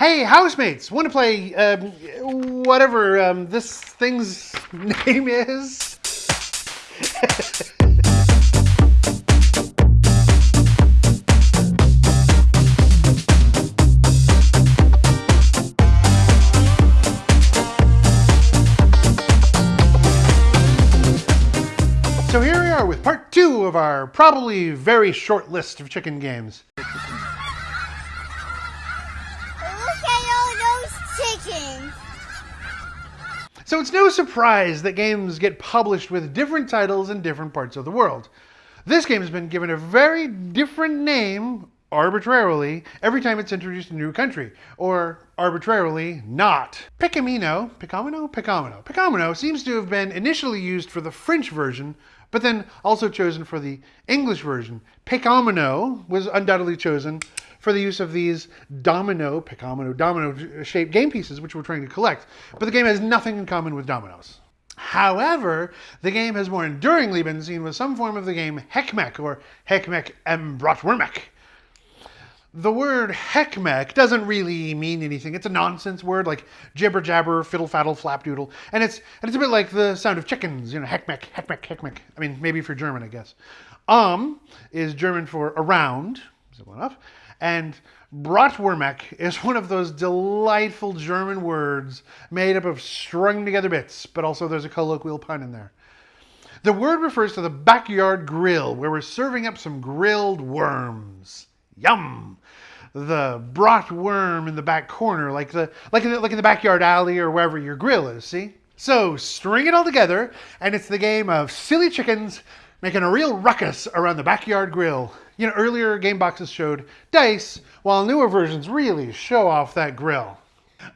Hey, housemates, want to play um, whatever um, this thing's name is? So here we are with part two of our probably very short list of chicken games. Look at all those chickens. So it's no surprise that games get published with different titles in different parts of the world. This game has been given a very different name arbitrarily every time it's introduced in a new country, or arbitrarily not. Pickomino, Pickomino, Pickomino, Pickomino seems to have been initially used for the French version, but then also chosen for the English version. Pickomino was undoubtedly chosen for the use of these domino, Pickomino, domino shaped game pieces, which we're trying to collect. But the game has nothing in common with dominoes. However, the game has more enduringly been seen with some form of the game Heckmeck or Heckmeck em Bratwurmeck. The word heckmeck doesn't really mean anything. It's a nonsense word like jibber jabber, fiddle faddle, flapdoodle. And it's and it's a bit like the sound of chickens, you know, heckmech, heckmech, heckmech. I mean, maybe for German, I guess. Um is German for around, simple enough. And Bratwurmeck is one of those delightful German words made up of strung together bits, but also there's a colloquial pun in there. The word refers to the backyard grill where we're serving up some grilled worms. Yum! The brat worm in the back corner, like the like in the, like in the backyard alley or wherever your grill is. See? So string it all together, and it's the game of silly chickens making a real ruckus around the backyard grill. You know, earlier game boxes showed dice, while newer versions really show off that grill.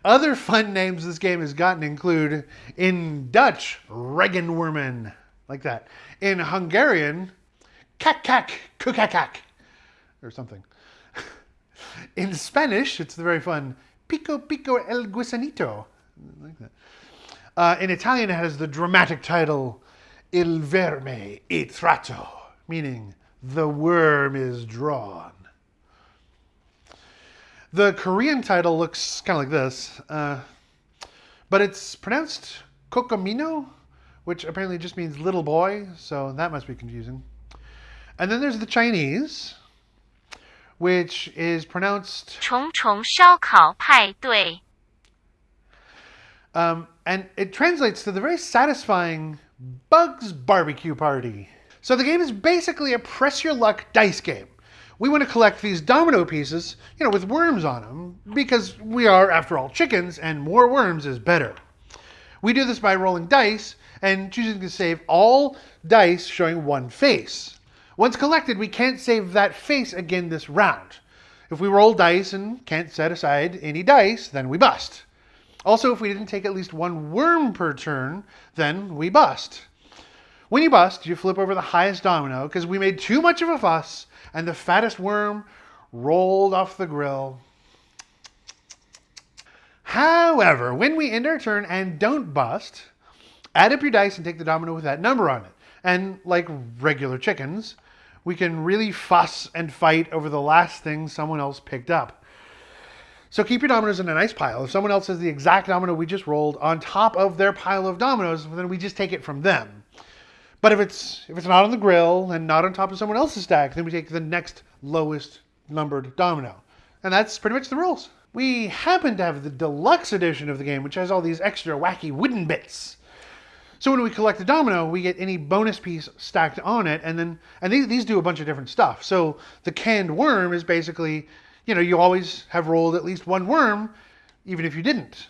Other fun names this game has gotten include in Dutch, Regenwormen, like that. In Hungarian, kak kak, kukakak, or something. In Spanish, it's the very fun Pico Pico el Gusanito. Like that. Uh, in Italian, it has the dramatic title Il verme è tratto, meaning the worm is drawn. The Korean title looks kind of like this, uh, but it's pronounced Kokomino, which apparently just means little boy, so that must be confusing. And then there's the Chinese, which is pronounced 重重烧烤派对。 Um, and it translates to the very satisfying Bugs Barbecue Party. So the game is basically a press your luck dice game. We want to collect these domino pieces, you know, with worms on them, because we are, after all, chickens, and more worms is better. We do this by rolling dice and choosing to save all dice showing one face. Once collected, we can't save that face again this round. If we roll dice and can't set aside any dice, then we bust. Also, if we didn't take at least one worm per turn, then we bust. When you bust, you flip over the highest domino because we made too much of a fuss and the fattest worm rolled off the grill. However, when we end our turn and don't bust, add up your dice and take the domino with that number on it. And like regular chickens, we can really fuss and fight over the last thing someone else picked up. So keep your dominoes in a nice pile. If someone else has the exact domino we just rolled on top of their pile of dominoes, then we just take it from them. But if it's if it's not on the grill and not on top of someone else's stack, then we take the next lowest numbered domino. And that's pretty much the rules. We happen to have the deluxe edition of the game, which has all these extra wacky wooden bits. So when we collect a domino, we get any bonus piece stacked on it, and then and these, these do a bunch of different stuff. So the canned worm is basically, you know, you always have rolled at least one worm, even if you didn't.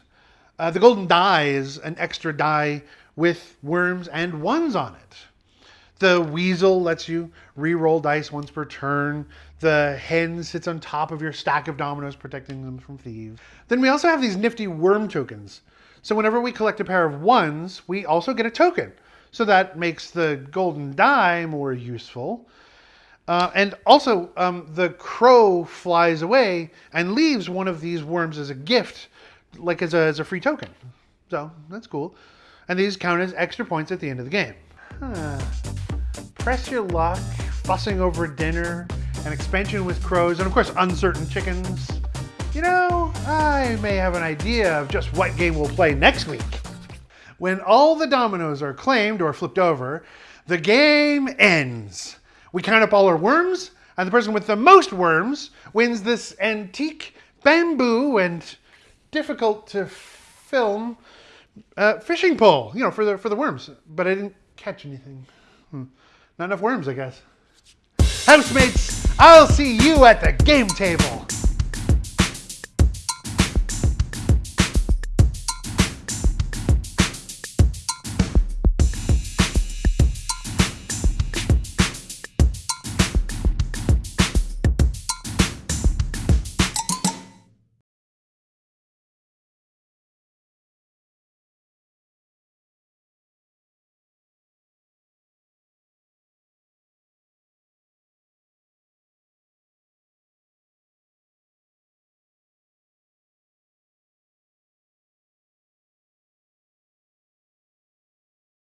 Uh, the golden die is an extra die with worms and ones on it. The weasel lets you re-roll dice once per turn. The hen sits on top of your stack of dominoes, protecting them from thieves. Then we also have these nifty worm tokens. So whenever we collect a pair of ones, we also get a token. So that makes the golden die more useful. Uh, and also, um, the crow flies away and leaves one of these worms as a gift, like as a, as a free token. So that's cool. And these count as extra points at the end of the game. Huh. Press your luck, fussing over dinner, an expansion with crows, and of course, uncertain chickens. You know, I may have an idea of just what game we'll play next week. When all the dominoes are claimed or flipped over, the game ends. We count up all our worms, and the person with the most worms wins this antique bamboo and difficult to film uh, fishing pole, you know, for the for the worms. But I didn't catch anything. Hmm. Not enough worms, I guess. Housemates, I'll see you at the game table.